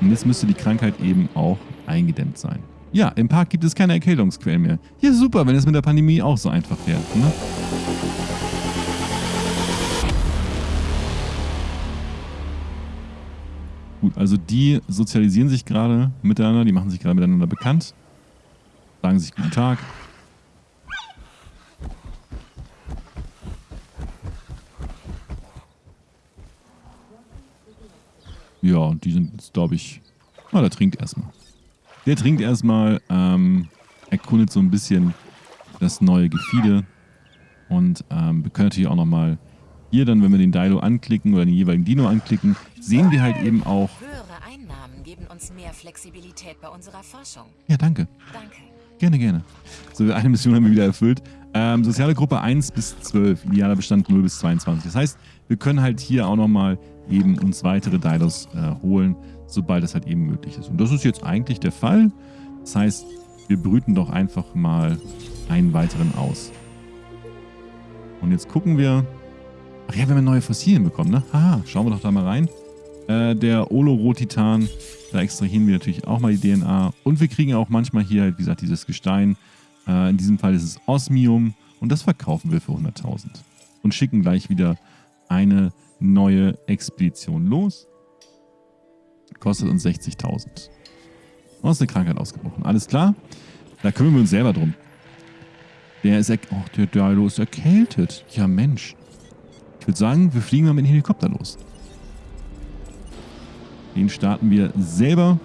Und jetzt müsste die Krankheit eben auch eingedämmt sein. Ja, im Park gibt es keine Erkältungsquellen mehr. Ja, super, wenn es mit der Pandemie auch so einfach wäre. Ne? Gut, also die sozialisieren sich gerade miteinander, die machen sich gerade miteinander bekannt, sagen sich guten Tag. Ja, und die sind jetzt, glaube ich... Ah, der trinkt erstmal. Der trinkt erstmal, ähm, erkundet so ein bisschen das neue Gefiede. Und ähm, wir können natürlich auch nochmal hier dann, wenn wir den Dilo anklicken oder den jeweiligen Dino anklicken, sehen wir halt eben auch... Höhere Einnahmen geben uns mehr Flexibilität bei unserer Forschung. Ja, danke. Danke. Gerne, gerne. So, eine Mission haben wir wieder erfüllt. Ähm, soziale Gruppe 1 bis 12, idealer Bestand 0 bis 22. Das heißt, wir können halt hier auch nochmal eben uns weitere Dinos äh, holen, sobald das halt eben möglich ist. Und das ist jetzt eigentlich der Fall. Das heißt, wir brüten doch einfach mal einen weiteren aus. Und jetzt gucken wir. Ach ja, wir haben neue Fossilien bekommen, ne? Haha, schauen wir doch da mal rein. Äh, der Olorotitan, da extrahieren wir natürlich auch mal die DNA. Und wir kriegen auch manchmal hier wie gesagt, dieses Gestein. Äh, in diesem Fall ist es Osmium. Und das verkaufen wir für 100.000. Und schicken gleich wieder eine neue Expedition los. Kostet uns 60.000. Und ist eine Krankheit ausgebrochen. Alles klar? Da kümmern wir uns selber drum. Der ist, oh, der Dilo ist erkältet. Ja, Mensch. Ich würde sagen, wir fliegen mal mit dem Helikopter los. Den starten wir selber.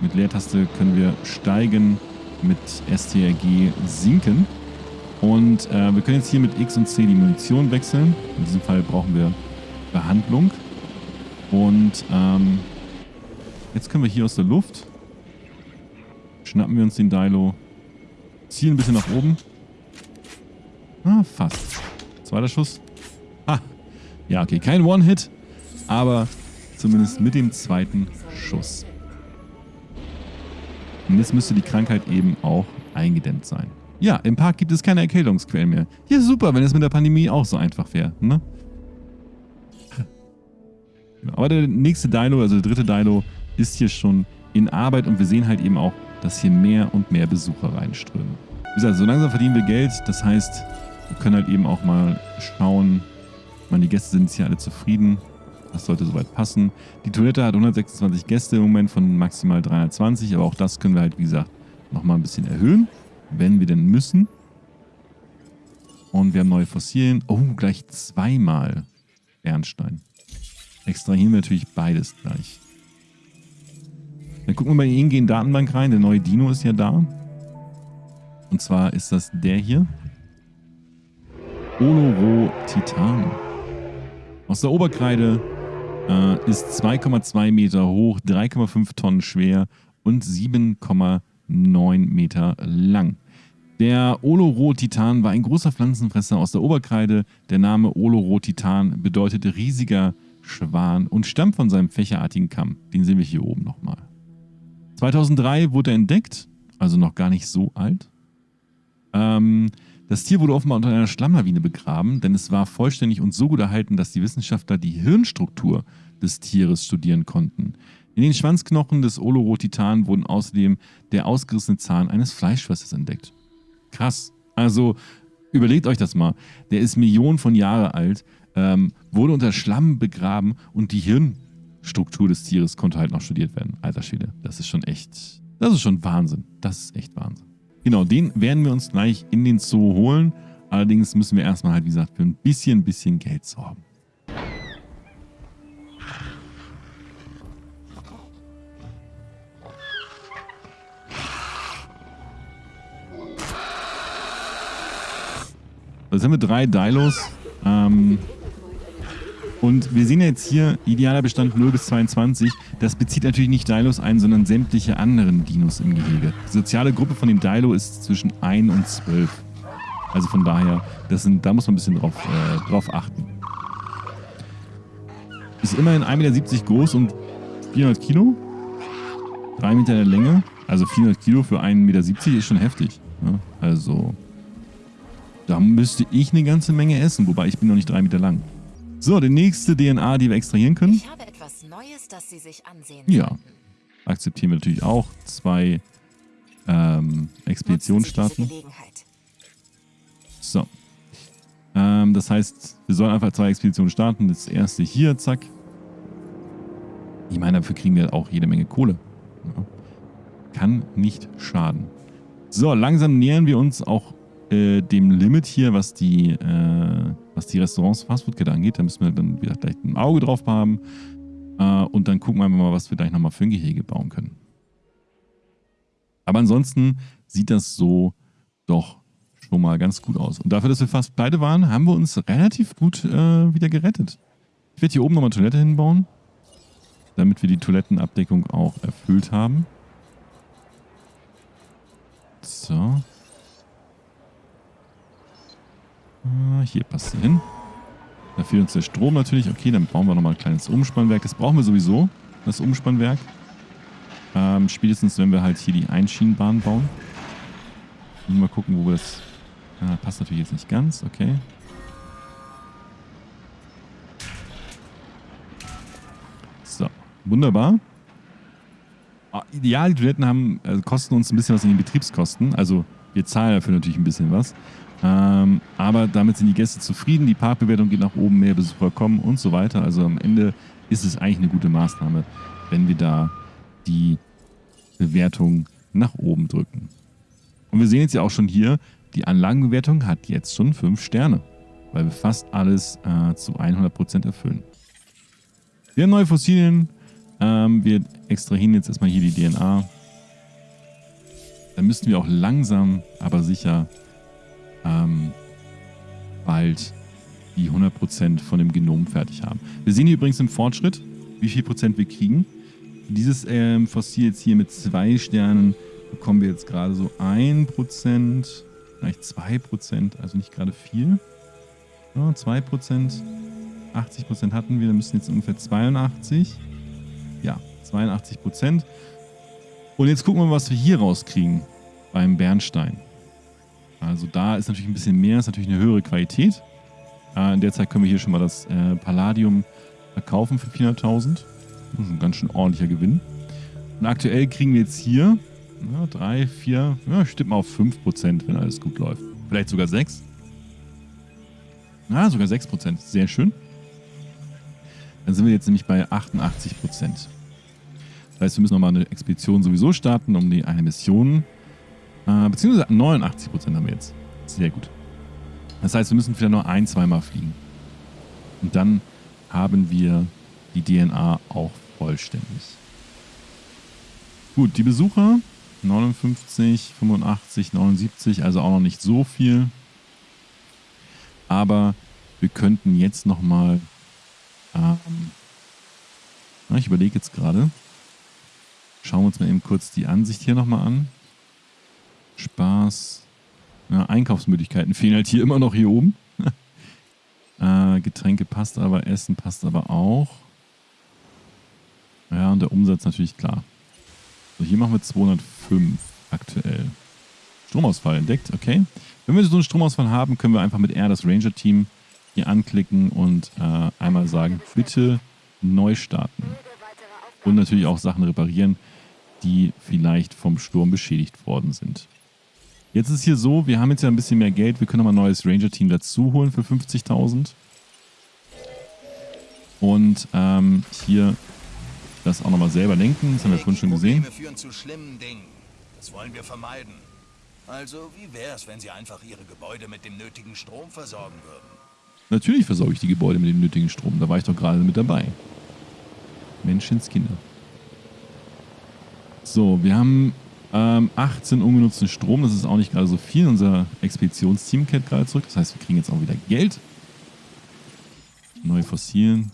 Mit Leertaste können wir steigen, mit STRG sinken. Und äh, wir können jetzt hier mit X und C die Munition wechseln. In diesem Fall brauchen wir Behandlung. Und ähm, jetzt können wir hier aus der Luft schnappen wir uns den Dilo, ziehen ein bisschen nach oben. Ah, fast. Zweiter Schuss. Ah, ja, okay, kein One-Hit, aber zumindest mit dem zweiten Schuss. Und jetzt müsste die Krankheit eben auch eingedämmt sein. Ja, im Park gibt es keine Erkältungsquellen mehr. Ja, super, wenn es mit der Pandemie auch so einfach wäre. Ne? Aber der nächste Dino, also der dritte Dino, ist hier schon in Arbeit und wir sehen halt eben auch, dass hier mehr und mehr Besucher reinströmen. Wie gesagt, so langsam verdienen wir Geld. Das heißt, wir können halt eben auch mal schauen. Ich meine, die Gäste sind jetzt hier alle zufrieden. Das sollte soweit passen. Die Toilette hat 126 Gäste im Moment von maximal 320, aber auch das können wir halt, wie gesagt, nochmal ein bisschen erhöhen wenn wir denn müssen. Und wir haben neue Fossilien. Oh, gleich zweimal Bernstein. Extrahieren wir natürlich beides gleich. Dann gucken wir mal in die ingehen Datenbank rein. Der neue Dino ist ja da. Und zwar ist das der hier. Oloro Titan. Aus der Oberkreide äh, ist 2,2 Meter hoch, 3,5 Tonnen schwer und 7,9 9 Meter lang. Der Olorotitan war ein großer Pflanzenfresser aus der Oberkreide. Der Name Olorotitan bedeutet riesiger Schwan und stammt von seinem fächerartigen Kamm. Den sehen wir hier oben nochmal. 2003 wurde er entdeckt, also noch gar nicht so alt. Ähm, das Tier wurde offenbar unter einer Schlammlawine begraben, denn es war vollständig und so gut erhalten, dass die Wissenschaftler die Hirnstruktur des Tieres studieren konnten. In den Schwanzknochen des Olorotitan wurden außerdem der ausgerissene Zahn eines Fleischfressers entdeckt. Krass. Also überlegt euch das mal. Der ist Millionen von Jahren alt, ähm, wurde unter Schlamm begraben und die Hirnstruktur des Tieres konnte halt noch studiert werden. Alter Schwede, das ist schon echt, das ist schon Wahnsinn. Das ist echt Wahnsinn. Genau, den werden wir uns gleich in den Zoo holen. Allerdings müssen wir erstmal halt, wie gesagt, für ein bisschen, bisschen Geld sorgen. Jetzt haben wir drei Dilos. Ähm, und wir sehen jetzt hier idealer Bestand 0 bis 22. Das bezieht natürlich nicht Dilos ein, sondern sämtliche anderen Dinos im Gehege. Die soziale Gruppe von dem Dilo ist zwischen 1 und 12. Also von daher, das sind, da muss man ein bisschen drauf, äh, drauf achten. Ist immerhin 1,70 Meter groß und 400 Kilo. 3 Meter in der Länge. Also 400 Kilo für 1,70 Meter ist schon heftig. Ne? Also da müsste ich eine ganze Menge essen, wobei ich bin noch nicht drei Meter lang. So, die nächste DNA, die wir extrahieren können. Ich habe etwas Neues, das Sie sich ansehen Ja. sollten. Akzeptieren wir natürlich auch. Zwei ähm. Gelegenheit. So. Ähm, das heißt, wir sollen einfach zwei Expeditionen starten. Das erste hier, zack. Ich meine, dafür kriegen wir auch jede Menge Kohle. Ja. Kann nicht schaden. So, langsam nähern wir uns auch äh, dem Limit hier, was die, äh, was die Restaurants Fastfood-Kette angeht. Da müssen wir dann wieder gleich ein Auge drauf haben. Äh, und dann gucken wir mal, was wir gleich nochmal für ein Gehege bauen können. Aber ansonsten sieht das so doch schon mal ganz gut aus. Und dafür, dass wir fast pleite waren, haben wir uns relativ gut äh, wieder gerettet. Ich werde hier oben nochmal Toilette hinbauen, damit wir die Toilettenabdeckung auch erfüllt haben. So. Ah, hier passt sie hin. Da fehlt uns der Strom natürlich. Okay, dann bauen wir nochmal ein kleines Umspannwerk. Das brauchen wir sowieso, das Umspannwerk. Ähm, spätestens, wenn wir halt hier die Einschienenbahn bauen. Mal gucken, wo wir das... Ah, passt natürlich jetzt nicht ganz, okay. So, wunderbar. Ah, Ja, die Toiletten haben, also kosten uns ein bisschen was in den Betriebskosten. Also wir zahlen dafür natürlich ein bisschen was. Ähm, aber damit sind die Gäste zufrieden, die Parkbewertung geht nach oben, mehr Besucher kommen und so weiter. Also am Ende ist es eigentlich eine gute Maßnahme, wenn wir da die Bewertung nach oben drücken. Und wir sehen jetzt ja auch schon hier, die Anlagenbewertung hat jetzt schon 5 Sterne, weil wir fast alles äh, zu 100% erfüllen. Wir haben neue Fossilien. Ähm, wir extrahieren jetzt erstmal hier die DNA. Dann müssten wir auch langsam, aber sicher ähm, bald die 100% von dem Genom fertig haben. Wir sehen hier übrigens im Fortschritt, wie viel Prozent wir kriegen. Dieses ähm, Fossil jetzt hier mit zwei Sternen bekommen wir jetzt gerade so 1%, vielleicht 2%, also nicht gerade viel. Ja, 2%, 80% hatten wir, dann müssen jetzt ungefähr 82. Ja, 82%. Und jetzt gucken wir mal, was wir hier rauskriegen beim Bernstein. Also da ist natürlich ein bisschen mehr, ist natürlich eine höhere Qualität. Äh, in der Zeit können wir hier schon mal das äh, Palladium verkaufen für 400.000. Das ist ein ganz schön ordentlicher Gewinn. Und aktuell kriegen wir jetzt hier ja, 3, 4, ja, stimmt mal auf 5%, wenn alles gut läuft. Vielleicht sogar 6. Ja, sogar 6%. Sehr schön. Dann sind wir jetzt nämlich bei 88%. Das heißt, wir müssen nochmal eine Expedition sowieso starten, um die eine Mission. Äh, beziehungsweise 89% haben wir jetzt. Sehr gut. Das heißt, wir müssen vielleicht nur ein, zweimal fliegen. Und dann haben wir die DNA auch vollständig. Gut, die Besucher 59, 85, 79, also auch noch nicht so viel. Aber wir könnten jetzt nochmal, ähm, ich überlege jetzt gerade, schauen wir uns mal eben kurz die Ansicht hier nochmal an. Spaß, ja, Einkaufsmöglichkeiten fehlen halt hier immer noch hier oben. äh, Getränke passt aber, Essen passt aber auch. Ja, und der Umsatz natürlich klar. So, hier machen wir 205 aktuell. Stromausfall entdeckt, okay. Wenn wir so einen Stromausfall haben, können wir einfach mit R das Ranger-Team hier anklicken und äh, einmal sagen, bitte neu starten. Und natürlich auch Sachen reparieren, die vielleicht vom Sturm beschädigt worden sind. Jetzt ist hier so, wir haben jetzt ja ein bisschen mehr Geld, wir können nochmal ein neues Ranger-Team dazu holen für 50.000. Und ähm, hier das auch nochmal selber lenken, das haben wir vorhin schon gesehen. Führen zu schlimmen Dingen. Das wollen wir vermeiden. Also, wie wär's, wenn Sie einfach Ihre Gebäude mit dem nötigen Strom versorgen würden? Natürlich versorge ich die Gebäude mit dem nötigen Strom, da war ich doch gerade mit dabei. Menschenskinder. So, wir haben ähm, 18 ungenutzten Strom, das ist auch nicht gerade so viel. Unser Expeditionsteam kehrt gerade zurück, das heißt, wir kriegen jetzt auch wieder Geld. Neue Fossilien.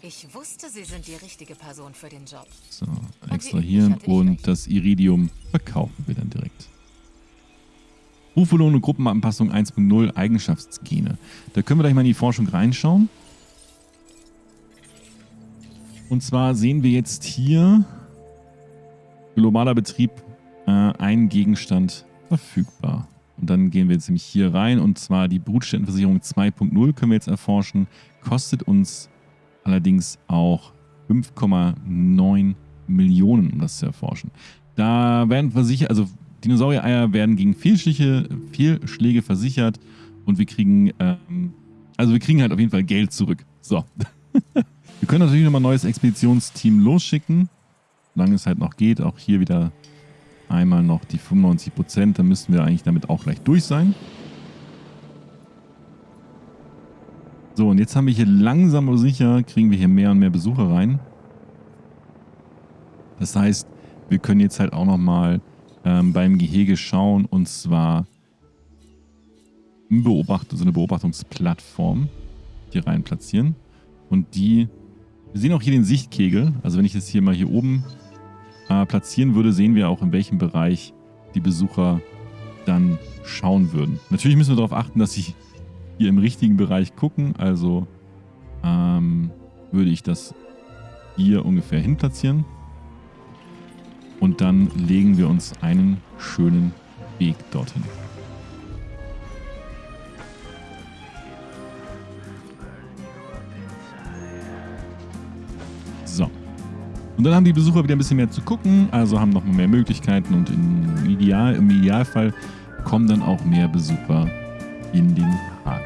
Ich wusste, Sie sind die richtige Person für den Job. So, extrahieren und recht. das Iridium verkaufen wir dann direkt. Rufbelohnung Gruppenanpassung 1.0 Eigenschaftsgene. Da können wir gleich mal in die Forschung reinschauen. Und zwar sehen wir jetzt hier globaler Betrieb, äh, ein Gegenstand verfügbar. Und dann gehen wir jetzt nämlich hier rein und zwar die Brutstättenversicherung 2.0 können wir jetzt erforschen. Kostet uns allerdings auch 5,9 Millionen, um das zu erforschen. Da werden versichert, also Dinosaurier-Eier werden gegen Fehlschläge, Fehlschläge versichert und wir kriegen, ähm, also wir kriegen halt auf jeden Fall Geld zurück. So. wir können natürlich nochmal ein neues Expeditionsteam losschicken, solange es halt noch geht. Auch hier wieder einmal noch die 95 Prozent, dann müssten wir eigentlich damit auch gleich durch sein. So, und jetzt haben wir hier langsam aber sicher, kriegen wir hier mehr und mehr Besucher rein. Das heißt, wir können jetzt halt auch nochmal ähm, beim Gehege schauen und zwar Beobacht so eine Beobachtungsplattform hier rein platzieren. Und die, wir sehen auch hier den Sichtkegel. Also wenn ich das hier mal hier oben äh, platzieren würde, sehen wir auch, in welchem Bereich die Besucher dann schauen würden. Natürlich müssen wir darauf achten, dass sie hier im richtigen Bereich gucken. Also ähm, würde ich das hier ungefähr hin platzieren. Und dann legen wir uns einen schönen Weg dorthin. Und dann haben die Besucher wieder ein bisschen mehr zu gucken, also haben noch mehr Möglichkeiten und im, Ideal, im Idealfall kommen dann auch mehr Besucher in den Park.